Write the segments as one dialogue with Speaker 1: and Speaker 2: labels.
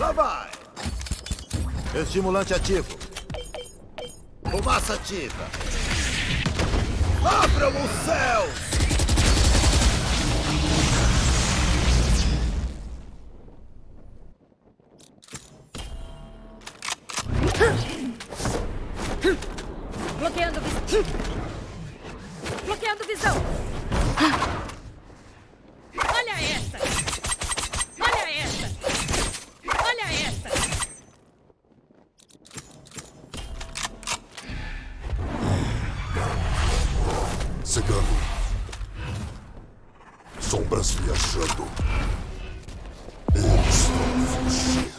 Speaker 1: Lá vai! Estimulante ativo. Fumaça ativa. Abram os céus!
Speaker 2: Bloqueando visão. Bloqueando visão.
Speaker 3: Cegando. Sombras viajando. Eles vão fugir.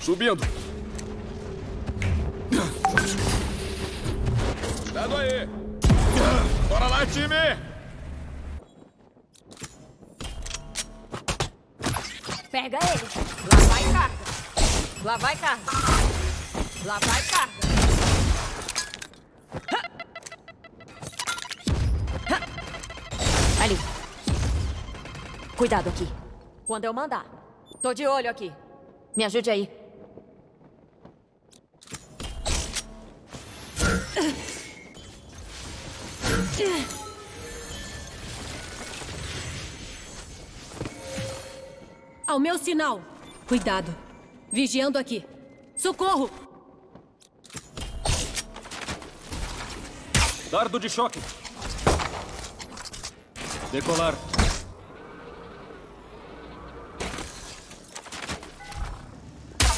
Speaker 4: Subindo. Cuidado aí. Bora lá, time.
Speaker 2: Pega ele. Lá vai carga. Lá vai carga. Lá vai carga. Ali. Cuidado aqui. Quando eu mandar. Tô de olho aqui. Me ajude aí.
Speaker 5: Ao meu sinal. Cuidado. Vigiando aqui. Socorro!
Speaker 4: Dardo de choque. Decolar.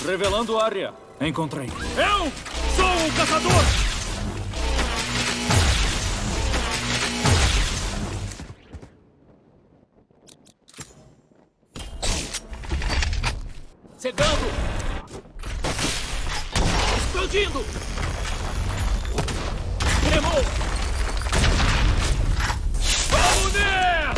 Speaker 4: Revelando área. Encontrei. Eu sou o caçador! Cegando! Explodindo! Queimou! Vamos nessa!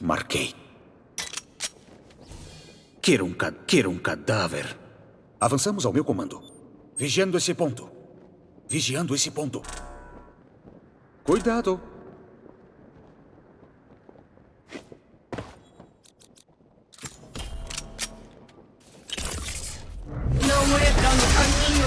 Speaker 6: Marquei. Quero um, ca... Quero um cadáver. Avançamos ao meu comando. Vigiando esse ponto. Vigiando esse ponto. Cuidado.
Speaker 5: Não entra no caminho!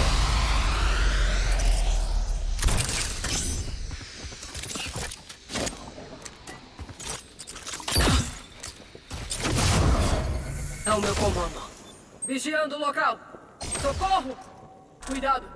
Speaker 5: É o meu comando. Vigiando o local. Socorro! Cuidado!